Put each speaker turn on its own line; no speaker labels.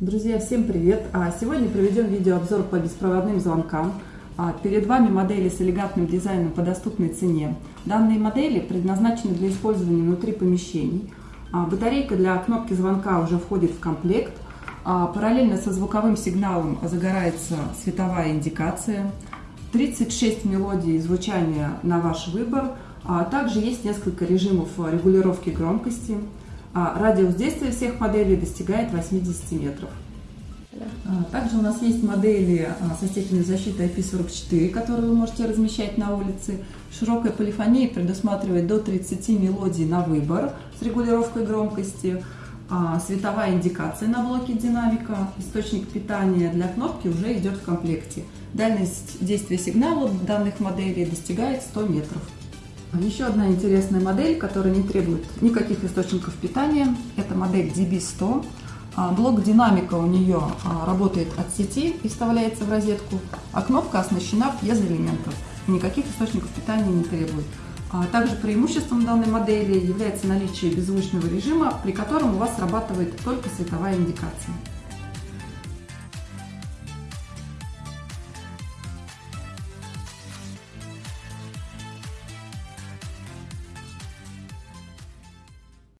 Друзья, всем привет! А Сегодня проведем видеообзор по беспроводным звонкам. А Перед вами модели с элегантным дизайном по доступной цене. Данные модели предназначены для использования внутри помещений. А Батарейка для кнопки звонка уже входит в комплект. Параллельно со звуковым сигналом загорается световая индикация. 36 мелодий звучания на ваш выбор. Также есть несколько режимов регулировки громкости. А радиус действия всех моделей достигает 80 метров. А, также у нас есть модели а, со степенью защиты IP44, которые вы можете размещать на улице. Широкая полифония предусматривает до 30 мелодий на выбор с регулировкой громкости. Световая индикация на блоке динамика. Источник питания для кнопки уже идет в комплекте. Дальность действия сигнала данных моделей достигает 100 метров. Еще одна интересная модель, которая не требует никаких источников питания, это модель DB100. А, блок динамика у нее а, работает от сети и вставляется в розетку, а кнопка оснащена пьезоэлементом. Никаких источников питания не требует. А, также преимуществом данной модели является наличие беззвучного режима, при котором у вас срабатывает только световая индикация.